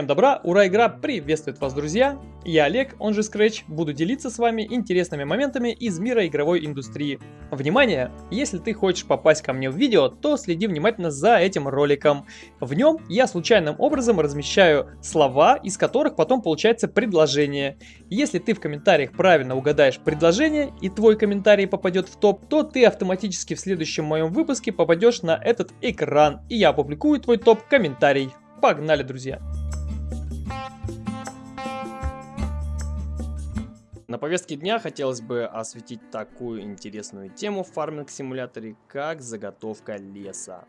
Всем добра, ура, игра приветствует вас, друзья! Я Олег, он же Scratch, буду делиться с вами интересными моментами из мира игровой индустрии. Внимание! Если ты хочешь попасть ко мне в видео, то следи внимательно за этим роликом. В нем я случайным образом размещаю слова, из которых потом получается предложение. Если ты в комментариях правильно угадаешь предложение и твой комментарий попадет в топ, то ты автоматически в следующем моем выпуске попадешь на этот экран, и я опубликую твой топ-комментарий. Погнали, друзья! На повестке дня хотелось бы осветить такую интересную тему в фарминг-симуляторе, как заготовка леса.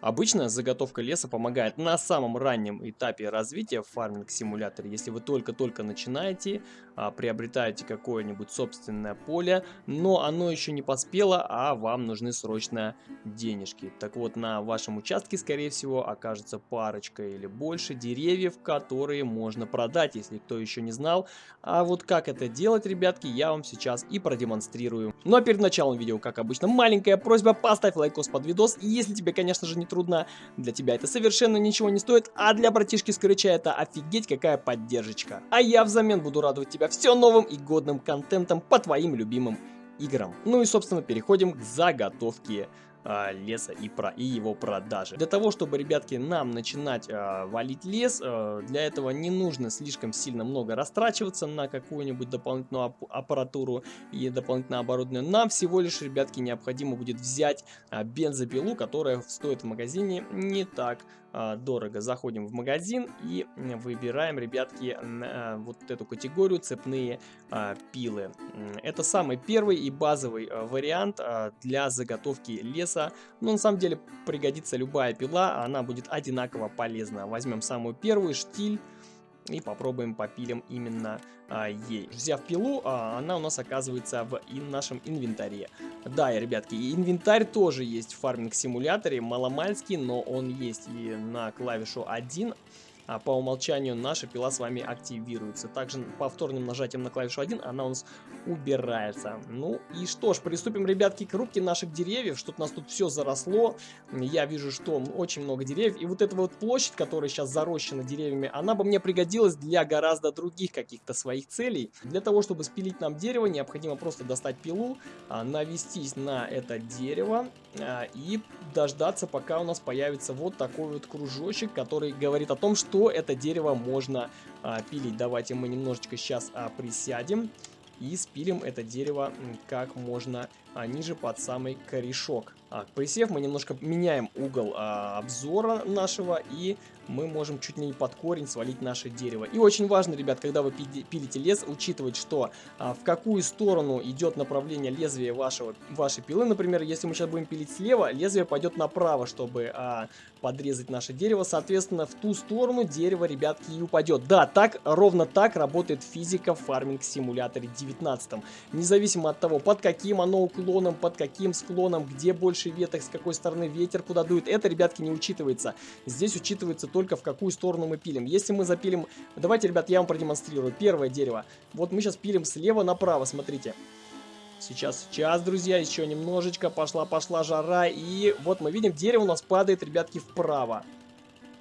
Обычно заготовка леса помогает на самом раннем этапе развития в фарминг-симуляторе, если вы только-только начинаете, а, приобретаете какое-нибудь собственное поле, но оно еще не поспело, а вам нужны срочно денежки. Так вот, на вашем участке, скорее всего, окажется парочка или больше деревьев, которые можно продать, если кто еще не знал. А вот как это делать, ребятки, я вам сейчас и продемонстрирую. Ну а перед началом видео, как обычно, маленькая просьба, поставь лайкос под видос, если тебе, конечно же, не трудно. Для тебя это совершенно ничего не стоит, а для братишки Скрыча это офигеть какая поддержка. А я взамен буду радовать тебя все новым и годным контентом по твоим любимым играм. Ну и собственно переходим к заготовке а, леса и, про, и его продажи. Для того, чтобы, ребятки, нам начинать а, валить лес, а, для этого не нужно слишком сильно много растрачиваться на какую-нибудь дополнительную аппаратуру и дополнительное оборудование. Нам всего лишь, ребятки, необходимо будет взять а, бензопилу, которая стоит в магазине не так дорого. Заходим в магазин и выбираем, ребятки, а, вот эту категорию цепные а, пилы. Это самый первый и базовый вариант для заготовки леса. Но на самом деле пригодится любая пила, она будет одинаково полезна. Возьмем самую первую, штиль и попробуем попилим именно а, ей. Взяв пилу, а, она у нас оказывается в ин нашем инвентаре. Да, ребятки, инвентарь тоже есть в фарминг-симуляторе, маломальский, но он есть и на клавишу 1, а по умолчанию наша пила с вами активируется. Также повторным нажатием на клавишу 1 она у нас убирается. Ну и что ж, приступим, ребятки, к рубке наших деревьев. Что-то у нас тут все заросло. Я вижу, что очень много деревьев. И вот эта вот площадь, которая сейчас зарощена деревьями, она бы мне пригодилась для гораздо других каких-то своих целей. Для того, чтобы спилить нам дерево, необходимо просто достать пилу, а, навестись на это дерево а, и дождаться, пока у нас появится вот такой вот кружочек, который говорит о том, что что это дерево можно а, пилить. Давайте мы немножечко сейчас а, присядем и спилим это дерево как можно а, ниже под самый корешок. А, присев, мы немножко меняем угол а, обзора нашего и мы можем чуть не под корень свалить наше дерево. И очень важно, ребят, когда вы пилите лес, учитывать, что а, в какую сторону идет направление лезвия вашего, вашей пилы. Например, если мы сейчас будем пилить слева, лезвие пойдет направо, чтобы а, подрезать наше дерево. Соответственно, в ту сторону дерево, ребятки, и упадет. Да, так, ровно так работает физика в фарминг-симуляторе 19. Независимо от того, под каким оно уклоном, под каким склоном, где больше веток, с какой стороны ветер куда дует, это, ребятки, не учитывается. Здесь учитывается только в какую сторону мы пилим. Если мы запилим... Давайте, ребят, я вам продемонстрирую. Первое дерево. Вот мы сейчас пилим слева направо, смотрите. Сейчас, сейчас, друзья, еще немножечко. Пошла-пошла жара. И вот мы видим, дерево у нас падает, ребятки, вправо.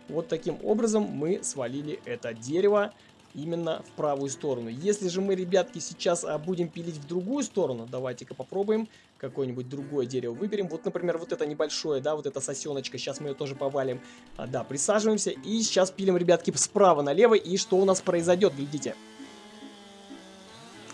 Вот таким образом мы свалили это дерево именно в правую сторону. Если же мы, ребятки, сейчас а, будем пилить в другую сторону, давайте-ка попробуем какое-нибудь другое дерево выберем. Вот, например, вот это небольшое, да, вот эта сосеночка, сейчас мы ее тоже повалим. А, да, присаживаемся и сейчас пилим, ребятки, справа налево. И что у нас произойдет, глядите.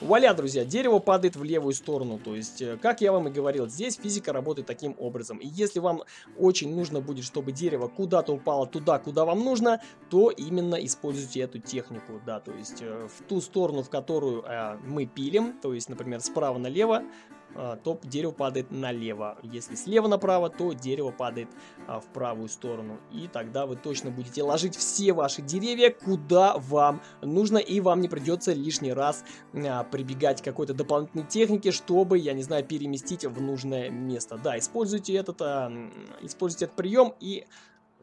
Вуаля, друзья, дерево падает в левую сторону. То есть, э, как я вам и говорил, здесь физика работает таким образом. И если вам очень нужно будет, чтобы дерево куда-то упало туда, куда вам нужно, то именно используйте эту технику. Да, то есть, э, в ту сторону, в которую э, мы пилим, то есть, например, справа налево, то дерево падает налево. Если слева направо, то дерево падает а, в правую сторону. И тогда вы точно будете ложить все ваши деревья, куда вам нужно. И вам не придется лишний раз а, прибегать к какой-то дополнительной технике, чтобы, я не знаю, переместить в нужное место. Да, используйте этот, используйте этот прием и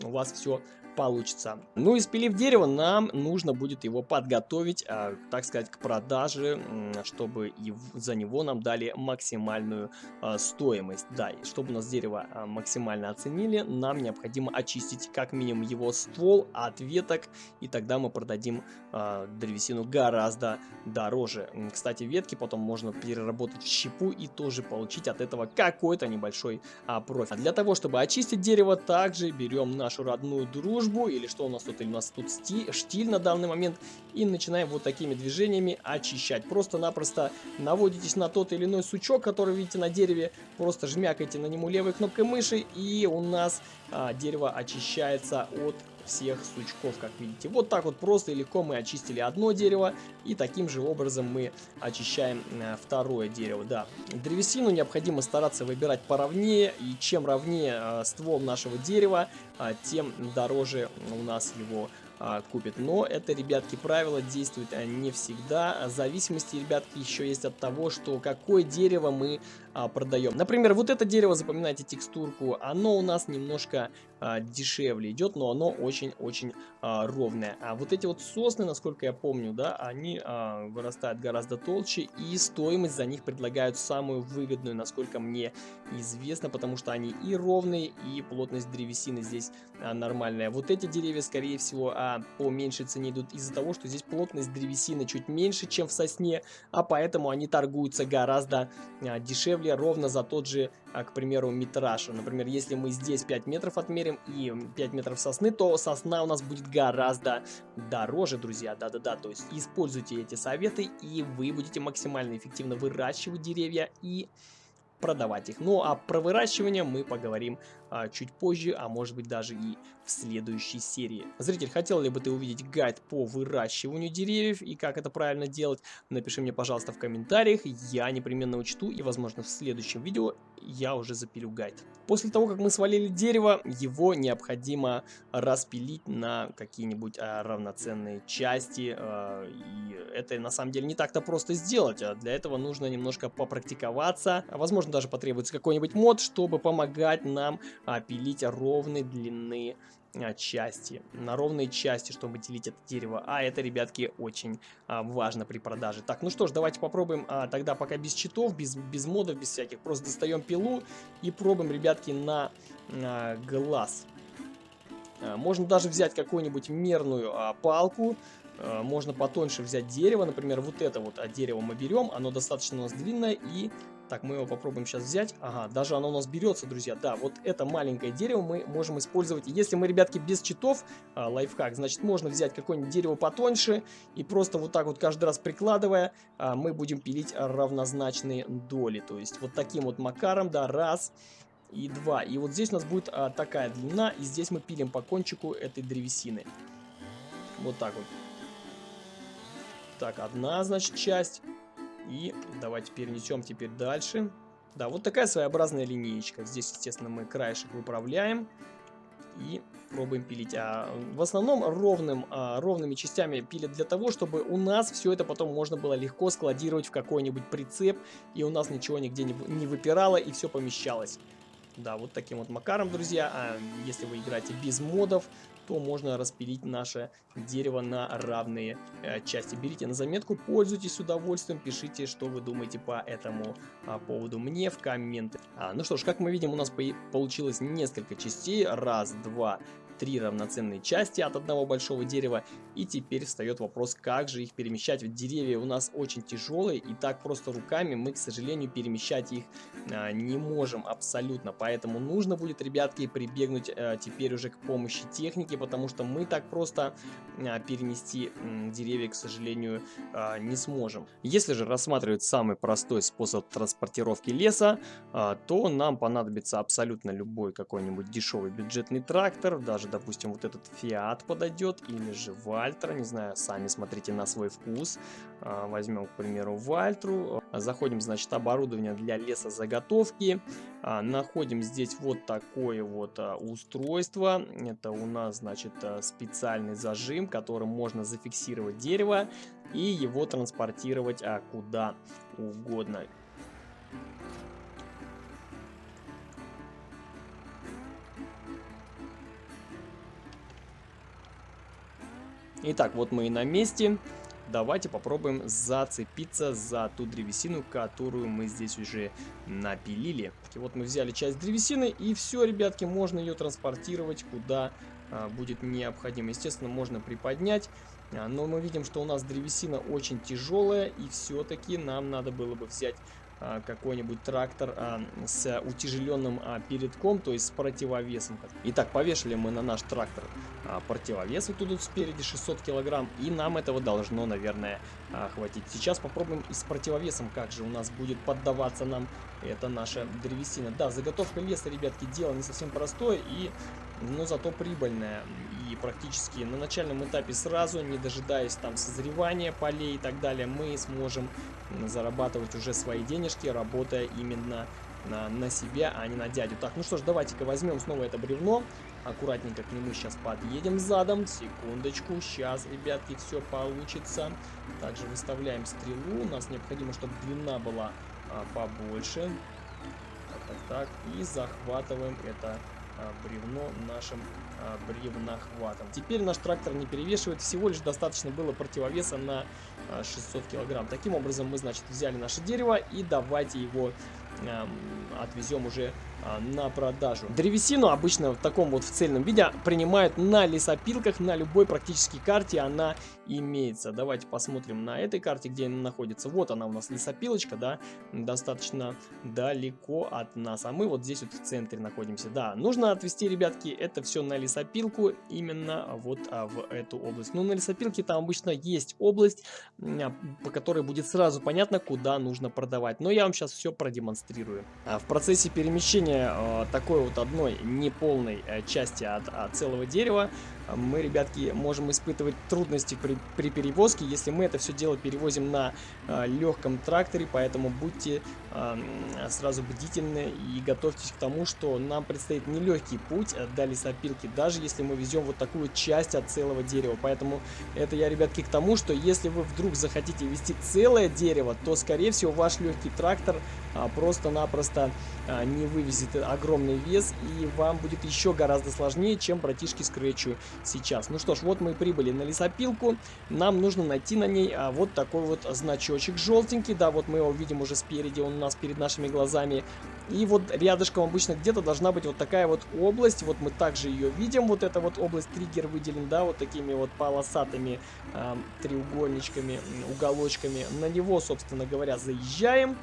у вас все получится. Ну и спилив дерево, нам нужно будет его подготовить, а, так сказать, к продаже, чтобы и за него нам дали максимальную а, стоимость. Да, и чтобы у нас дерево а, максимально оценили, нам необходимо очистить как минимум его ствол от веток, и тогда мы продадим древесину гораздо дороже. Кстати, ветки потом можно переработать в щепу и тоже получить от этого какой-то небольшой профит. Для того, чтобы очистить дерево, также берем нашу родную дружбу, или что у нас тут, или у нас тут штиль на данный момент, и начинаем вот такими движениями очищать. Просто-напросто наводитесь на тот или иной сучок, который видите на дереве, просто жмякайте на нему левой кнопкой мыши, и у нас а, дерево очищается от всех сучков, как видите. Вот так вот просто и легко мы очистили одно дерево, и таким же образом мы очищаем э, второе дерево. Да, древесину необходимо стараться выбирать поровнее, и чем ровнее э, ствол нашего дерева, э, тем дороже у нас его а, купит. Но это, ребятки, правило действует не всегда. Зависимости, ребятки, еще есть от того, что какое дерево мы а, продаем. Например, вот это дерево, запоминайте текстурку, оно у нас немножко а, дешевле идет, но оно очень-очень а, ровное. А вот эти вот сосны, насколько я помню, да, они а, вырастают гораздо толще, и стоимость за них предлагают самую выгодную, насколько мне известно, потому что они и ровные, и плотность древесины здесь а, нормальная. Вот эти деревья, скорее всего, а, по меньшей цене идут из-за того, что здесь плотность древесины чуть меньше, чем в сосне, а поэтому они торгуются гораздо а, дешевле ровно за тот же, а, к примеру, метраж. Например, если мы здесь 5 метров отмерим и 5 метров сосны, то сосна у нас будет гораздо дороже, друзья. Да-да-да, то есть используйте эти советы, и вы будете максимально эффективно выращивать деревья и продавать их. Ну а про выращивание мы поговорим а, чуть позже, а может быть даже и в следующей серии. Зритель, хотел ли бы ты увидеть гайд по выращиванию деревьев и как это правильно делать? Напиши мне, пожалуйста, в комментариях, я непременно учту и, возможно, в следующем видео я уже запилю гайд. После того, как мы свалили дерево, его необходимо распилить на какие-нибудь а, равноценные части. А, и это на самом деле не так-то просто сделать. А для этого нужно немножко попрактиковаться. Возможно, даже потребуется какой-нибудь мод, чтобы помогать нам а, пилить ровной длины а, части, на ровные части, чтобы делить это дерево. А это, ребятки, очень а, важно при продаже. Так, ну что ж, давайте попробуем а, тогда пока без читов, без, без модов, без всяких. Просто достаем пилу и пробуем, ребятки, на а, глаз. А, можно даже взять какую-нибудь мерную а, палку, а, можно потоньше взять дерево, например, вот это вот а дерево мы берем, оно достаточно у нас длинное и так, мы его попробуем сейчас взять. Ага, даже оно у нас берется, друзья. Да, вот это маленькое дерево мы можем использовать. Если мы, ребятки, без читов, а, лайфхак, значит, можно взять какое-нибудь дерево потоньше и просто вот так вот каждый раз прикладывая, а, мы будем пилить равнозначные доли. То есть вот таким вот макаром, да, раз и два. И вот здесь у нас будет а, такая длина, и здесь мы пилим по кончику этой древесины. Вот так вот. Так, одна, значит, часть. И давайте перенесем теперь дальше. Да, вот такая своеобразная линеечка. Здесь, естественно, мы краешек выправляем и пробуем пилить. А в основном ровным, а, ровными частями пилят для того, чтобы у нас все это потом можно было легко складировать в какой-нибудь прицеп, и у нас ничего нигде не, не выпирало, и все помещалось. Да, вот таким вот макаром, друзья. А если вы играете без модов, то можно распилить наше дерево на равные э, части. Берите на заметку, пользуйтесь удовольствием, пишите, что вы думаете по этому а, поводу мне в комменты. А, ну что ж, как мы видим, у нас получилось несколько частей. Раз, два, три равноценные части от одного большого дерева. И теперь встает вопрос, как же их перемещать. Ведь деревья у нас очень тяжелые, и так просто руками мы, к сожалению, перемещать их а, не можем абсолютно. Поэтому нужно будет, ребятки, прибегнуть а, теперь уже к помощи техники, потому что мы так просто а, перенести м, деревья, к сожалению, а, не сможем. Если же рассматривать самый простой способ транспортировки леса, а, то нам понадобится абсолютно любой какой-нибудь дешевый бюджетный трактор, даже допустим, вот этот Fiat подойдет, или же Вальтра, не знаю, сами смотрите на свой вкус. А, возьмем, к примеру, Вальтру. Заходим, значит, оборудование для лесозаготовки. А, находим здесь вот такое вот а, устройство. Это у нас, значит, специальный зажим, которым можно зафиксировать дерево и его транспортировать куда угодно. Итак, вот мы и на месте. Давайте попробуем зацепиться за ту древесину, которую мы здесь уже напилили. И вот мы взяли часть древесины, и все, ребятки, можно ее транспортировать куда а, будет необходимо. Естественно, можно приподнять, а, но мы видим, что у нас древесина очень тяжелая, и все-таки нам надо было бы взять какой-нибудь трактор а, с утяжеленным а, передком, то есть с противовесом. Итак, повешали мы на наш трактор противовес вот тут спереди 600 килограмм, и нам этого должно, наверное, хватить. Сейчас попробуем с противовесом, как же у нас будет поддаваться нам эта наша древесина. Да, заготовка леса, ребятки, дело не совсем простое, и, но зато прибыльное. И практически на начальном этапе сразу, не дожидаясь там созревания полей и так далее, мы сможем зарабатывать уже свои денежки, работая именно на, на себя, а не на дядю. Так, ну что ж, давайте-ка возьмем снова это бревно. Аккуратненько к нему сейчас подъедем задом. Секундочку, сейчас, ребятки, все получится. Также выставляем стрелу. У нас необходимо, чтобы длина была а, побольше. Так, так, так. И захватываем это а, бревно нашим а, бревнохватом. Теперь наш трактор не перевешивает, всего лишь достаточно было противовеса на 600 килограмм. Таким образом мы, значит, взяли наше дерево и давайте его э, отвезем уже а, на продажу. Древесину обычно в таком вот в цельном виде принимают на лесопилках, на любой практически карте она имеется. Давайте посмотрим на этой карте, где она находится. Вот она у нас лесопилочка, да, достаточно далеко от нас. А мы вот здесь вот в центре находимся. Да, нужно отвезти, ребятки, это все на лесопилку, именно вот а, в эту область. Ну, на лесопилке там обычно есть область, а, по которой будет сразу понятно, куда нужно продавать. Но я вам сейчас все продемонстрирую. А в процессе перемещения создания э, такой вот одной неполной э, части от, от целого дерева мы, ребятки, можем испытывать трудности при, при перевозке, если мы это все дело перевозим на э, легком тракторе, поэтому будьте э, сразу бдительны и готовьтесь к тому, что нам предстоит нелегкий путь до лесопилки, даже если мы везем вот такую часть от целого дерева. Поэтому это я, ребятки, к тому, что если вы вдруг захотите вести целое дерево, то, скорее всего, ваш легкий трактор а, просто-напросто а, не вывезет огромный вес, и вам будет еще гораздо сложнее, чем братишки Скретчу сейчас. Ну что ж, вот мы прибыли на лесопилку. Нам нужно найти на ней а, вот такой вот значочек желтенький. Да, вот мы его видим уже спереди, он у нас перед нашими глазами. И вот рядышком обычно где-то должна быть вот такая вот область. Вот мы также ее видим. Вот эта вот область триггер выделен, да, вот такими вот полосатыми э, треугольничками, уголочками. На него, собственно говоря, заезжаем.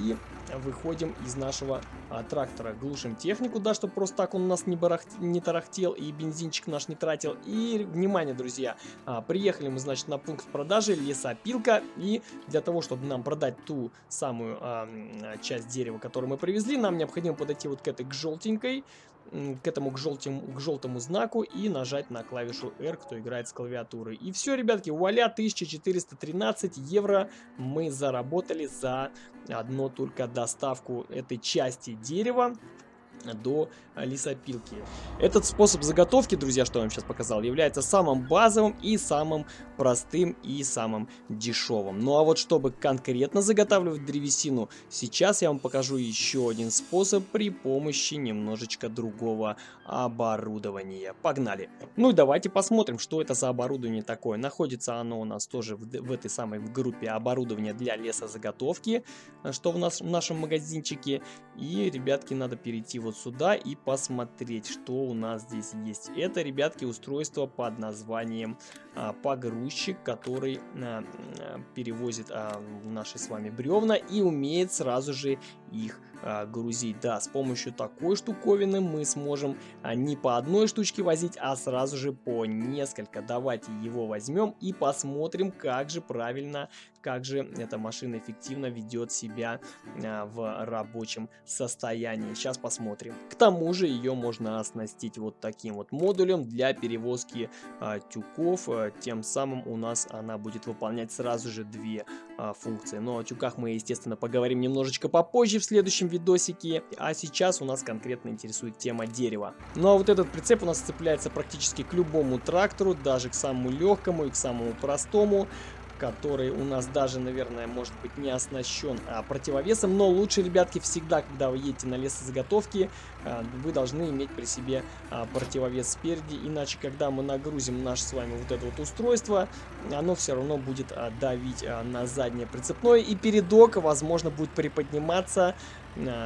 И выходим из нашего а, трактора. Глушим технику, да, чтобы просто так он у нас не, барахт... не тарахтел и бензинчик наш не тратил. И, внимание, друзья, а, приехали мы, значит, на пункт продажи лесопилка. И для того, чтобы нам продать ту самую а, часть дерева, которую мы привезли, нам необходимо подойти вот к этой, к желтенькой к этому к, желтым, к желтому знаку и нажать на клавишу R, кто играет с клавиатуры. И все, ребятки, вуаля, 1413 евро мы заработали за одно только доставку этой части дерева до лесопилки. Этот способ заготовки, друзья, что я вам сейчас показал, является самым базовым и самым простым и самым дешевым. Ну а вот чтобы конкретно заготавливать древесину, сейчас я вам покажу еще один способ при помощи немножечко другого оборудования. Погнали! Ну и давайте посмотрим, что это за оборудование такое. Находится оно у нас тоже в, в этой самой в группе оборудования для лесозаготовки, что в, нас, в нашем магазинчике. И, ребятки, надо перейти вот сюда и посмотреть, что у нас здесь есть. Это, ребятки, устройство под названием а, погрузчик, который а, а, перевозит а, наши с вами бревна и умеет сразу же их а, грузить. Да, с помощью такой штуковины мы сможем а, не по одной штучке возить, а сразу же по несколько. Давайте его возьмем и посмотрим, как же правильно, как же эта машина эффективно ведет себя в рабочем состоянии. Сейчас посмотрим. К тому же ее можно оснастить вот таким вот модулем для перевозки а, тюков. А, тем самым у нас она будет выполнять сразу же две а, функции. Но о тюках мы, естественно, поговорим немножечко попозже в следующем видосике. А сейчас у нас конкретно интересует тема дерева. Ну а вот этот прицеп у нас цепляется практически к любому трактору, даже к самому легкому и к самому простому. Который у нас даже, наверное, может быть не оснащен а, противовесом. Но лучше, ребятки, всегда, когда вы едете на лесозаготовки, а, вы должны иметь при себе а, противовес спереди. Иначе, когда мы нагрузим наше с вами вот это вот устройство, оно все равно будет а, давить а, на заднее прицепное. И передок, возможно, будет приподниматься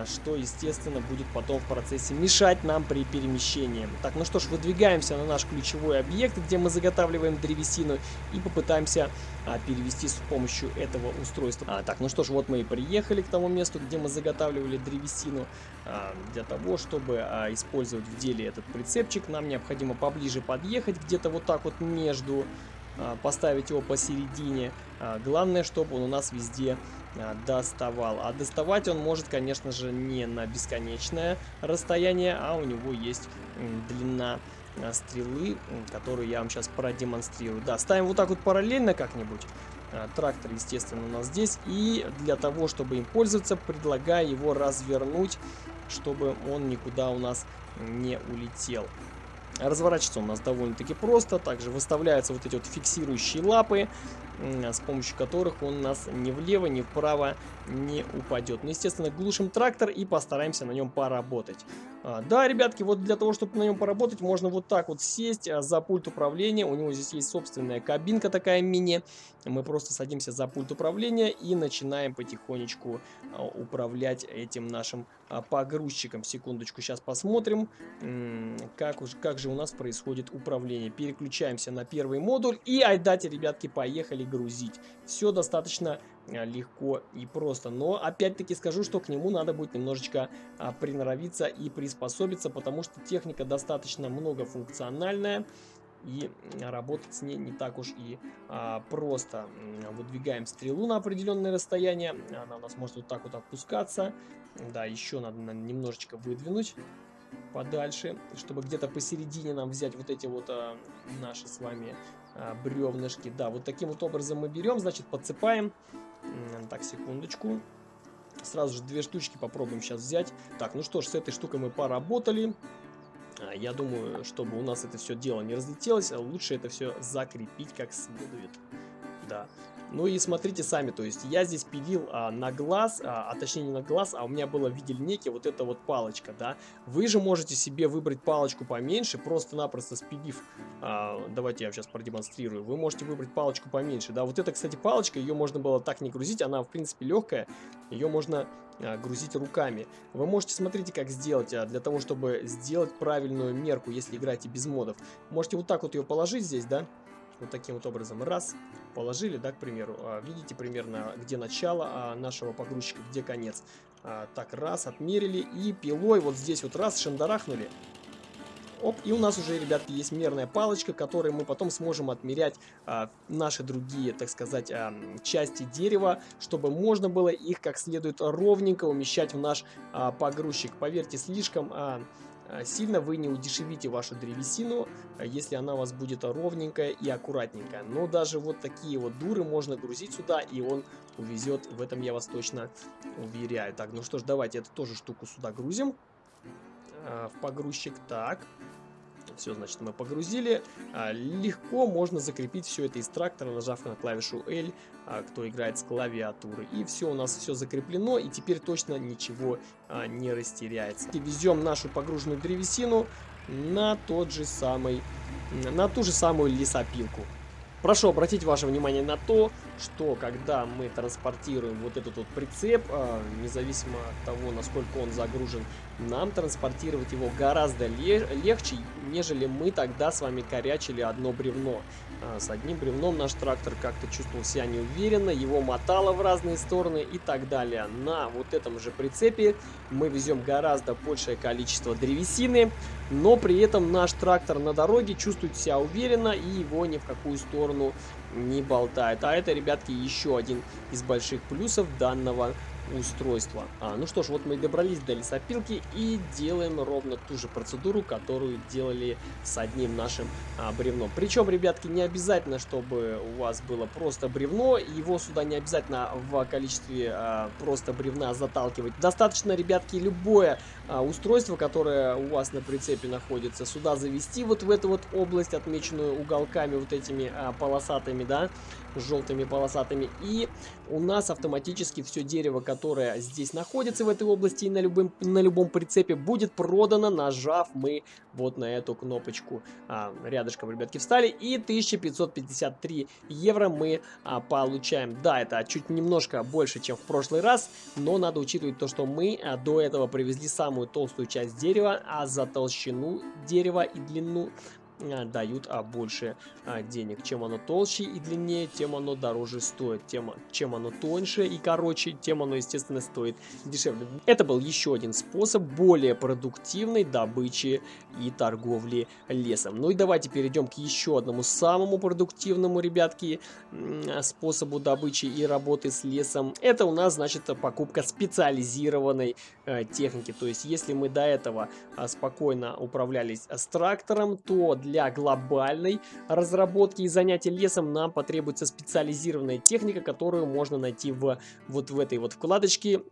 что, естественно, будет потом в процессе мешать нам при перемещении. Так, ну что ж, выдвигаемся на наш ключевой объект, где мы заготавливаем древесину и попытаемся а, перевести с помощью этого устройства. А, так, ну что ж, вот мы и приехали к тому месту, где мы заготавливали древесину. А, для того, чтобы а, использовать в деле этот прицепчик, нам необходимо поближе подъехать, где-то вот так вот между а, поставить его посередине. А, главное, чтобы он у нас везде доставал. А доставать он может, конечно же, не на бесконечное расстояние, а у него есть длина а, стрелы, которую я вам сейчас продемонстрирую. Да, ставим вот так вот параллельно как-нибудь. А, трактор, естественно, у нас здесь. И для того, чтобы им пользоваться, предлагаю его развернуть, чтобы он никуда у нас не улетел. Разворачиваться у нас довольно-таки просто. Также выставляются вот эти вот фиксирующие лапы с помощью которых он нас ни влево, ни вправо не упадет. Ну, естественно, глушим трактор и постараемся на нем поработать. А, да, ребятки, вот для того, чтобы на нем поработать, можно вот так вот сесть а, за пульт управления. У него здесь есть собственная кабинка такая мини. Мы просто садимся за пульт управления и начинаем потихонечку а, управлять этим нашим погрузчиком. Секундочку, сейчас посмотрим, как, уж, как же у нас происходит управление. Переключаемся на первый модуль и айдате, ребятки, поехали грузить. Все достаточно а, легко и просто. Но опять-таки скажу, что к нему надо будет немножечко а, приноровиться и приспособиться, потому что техника достаточно многофункциональная. И работать с ней не так уж и а, просто. Выдвигаем стрелу на определенное расстояние. Она у нас может вот так вот опускаться. Да, еще надо немножечко выдвинуть подальше, чтобы где-то посередине нам взять вот эти вот а, наши с вами а, бревнышки. Да, вот таким вот образом мы берем, значит, подсыпаем. Так, секундочку. Сразу же две штучки попробуем сейчас взять. Так, ну что ж, с этой штукой мы поработали. А, я думаю, чтобы у нас это все дело не разлетелось, лучше это все закрепить как следует. Да. Ну и смотрите сами, то есть я здесь пилил а, на глаз, а, а точнее не на глаз, а у меня было в виде линейки вот эта вот палочка, да. Вы же можете себе выбрать палочку поменьше, просто-напросто спилив, а, давайте я сейчас продемонстрирую, вы можете выбрать палочку поменьше, да. Вот эта, кстати, палочка, ее можно было так не грузить, она в принципе легкая, ее можно а, грузить руками. Вы можете, смотрите, как сделать, а, для того, чтобы сделать правильную мерку, если играете без модов. Можете вот так вот ее положить здесь, да, вот таким вот образом. Раз, положили, да, к примеру. А, видите примерно, где начало а, нашего погрузчика, где конец. А, так, раз, отмерили и пилой вот здесь вот раз шандарахнули. Оп, и у нас уже, ребятки, есть мерная палочка, которой мы потом сможем отмерять а, наши другие, так сказать, а, части дерева, чтобы можно было их как следует ровненько умещать в наш а, погрузчик. Поверьте, слишком... А, сильно вы не удешевите вашу древесину, э, если она у вас будет ровненькая и аккуратненькая. Но даже вот такие вот дуры можно грузить сюда, и он увезет. В этом я вас точно уверяю. Так, ну что ж, давайте эту тоже штуку сюда грузим. Э, в погрузчик. Так. Все, значит, мы погрузили. А, легко можно закрепить все это из трактора, нажав на клавишу L, а, кто играет с клавиатуры. И все, у нас все закреплено, и теперь точно ничего а, не растеряется. И везем нашу погруженную древесину на тот же самый, на ту же самую лесопилку. Прошу обратить ваше внимание на то, что когда мы транспортируем вот этот вот прицеп, э, независимо от того, насколько он загружен, нам транспортировать его гораздо легче, нежели мы тогда с вами корячили одно бревно. Э, с одним бревном наш трактор как-то чувствовал себя неуверенно, его мотало в разные стороны и так далее. На вот этом же прицепе мы везем гораздо большее количество древесины, но при этом наш трактор на дороге чувствует себя уверенно и его ни в какую сторону не болтает. А это, ребятки, еще один из больших плюсов данного устройства. А, ну что ж, вот мы добрались до лесопилки и делаем ровно ту же процедуру, которую делали с одним нашим а, бревном. Причем, ребятки, не обязательно, чтобы у вас было просто бревно, его сюда не обязательно в количестве а, просто бревна заталкивать. Достаточно, ребятки, любое устройство, которое у вас на прицепе находится, сюда завести вот в эту вот область, отмеченную уголками вот этими а, полосатыми, да, желтыми полосатыми. И у нас автоматически все дерево, которое здесь находится в этой области и на, любым, на любом прицепе, будет продано, нажав мы вот на эту кнопочку. А, рядышком, ребятки, встали. И 1553 евро мы а, получаем. Да, это чуть немножко больше, чем в прошлый раз, но надо учитывать то, что мы а, до этого привезли самую толстую часть дерева, а за толщину дерева и длину дают а, больше а, денег. Чем оно толще и длиннее, тем оно дороже стоит. Тем, чем оно тоньше и короче, тем оно, естественно, стоит дешевле. Это был еще один способ более продуктивной добычи и торговли лесом. Ну и давайте перейдем к еще одному самому продуктивному, ребятки, способу добычи и работы с лесом. Это у нас, значит, покупка специализированной э, техники. То есть, если мы до этого э, спокойно управлялись с трактором, то для для глобальной разработки и занятия лесом нам потребуется специализированная техника, которую можно найти в, вот в этой вот вкладочке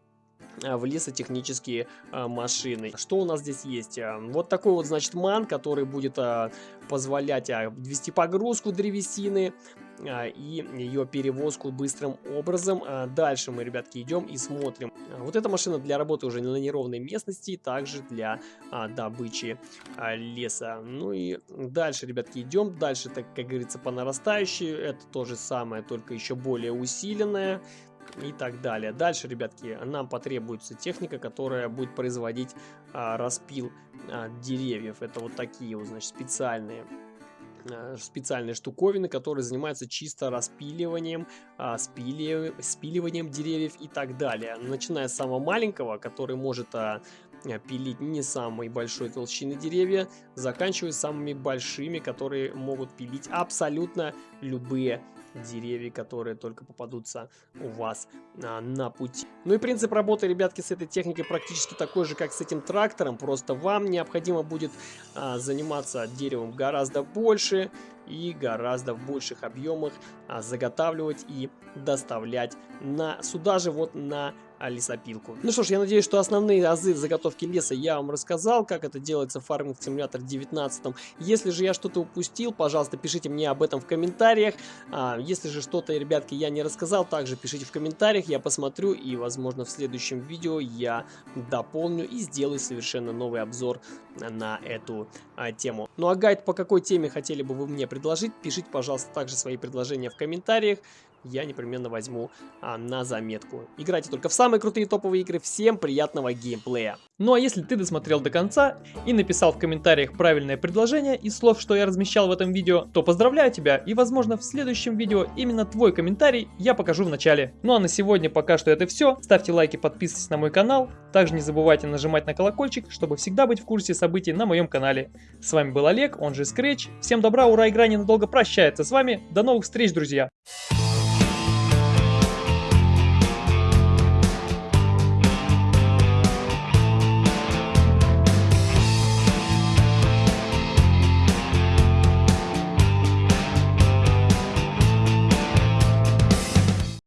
а, в лесотехнические а, машины. Что у нас здесь есть? А, вот такой вот, значит, ман, который будет а, позволять а, вести погрузку древесины, и ее перевозку быстрым образом. А, дальше мы, ребятки, идем и смотрим. А, вот эта машина для работы уже на неровной местности, также для добычи леса. Ну и дальше, ребятки, идем. Дальше, так как говорится, по нарастающей. Это то же самое, только еще более усиленное и так далее. Дальше, ребятки, нам потребуется техника, которая будет производить а, распил а, деревьев. Это вот такие вот, значит, специальные специальные штуковины, которые занимаются чисто распиливанием, а, спили, спиливанием деревьев и так далее. Начиная с самого маленького, который может а, пилить не самой большой толщины деревья, заканчивая самыми большими, которые могут пилить абсолютно любые деревья, которые только попадутся у вас а, на пути. Ну и принцип работы, ребятки, с этой техникой практически такой же, как с этим трактором. Просто вам необходимо будет а, заниматься деревом гораздо больше и гораздо в больших объемах а, заготавливать и доставлять на сюда же вот на лесопилку. Ну что ж, я надеюсь, что основные азы заготовки леса я вам рассказал, как это делается в Farming Simulator 19. Если же я что-то упустил, пожалуйста, пишите мне об этом в комментариях. А, если же что-то, ребятки, я не рассказал, также пишите в комментариях, я посмотрю и, возможно, в следующем видео я дополню и сделаю совершенно новый обзор на эту а, тему. Ну а гайд по какой теме хотели бы вы мне предложить, пишите, пожалуйста, также свои предложения в комментариях я непременно возьму а, на заметку. Играйте только в самые крутые топовые игры. Всем приятного геймплея. Ну а если ты досмотрел до конца и написал в комментариях правильное предложение из слов, что я размещал в этом видео, то поздравляю тебя и возможно в следующем видео именно твой комментарий я покажу в начале. Ну а на сегодня пока что это все. Ставьте лайки, подписывайтесь на мой канал. Также не забывайте нажимать на колокольчик, чтобы всегда быть в курсе событий на моем канале. С вами был Олег, он же Scratch. Всем добра, ура, игра ненадолго прощается с вами. До новых встреч, друзья!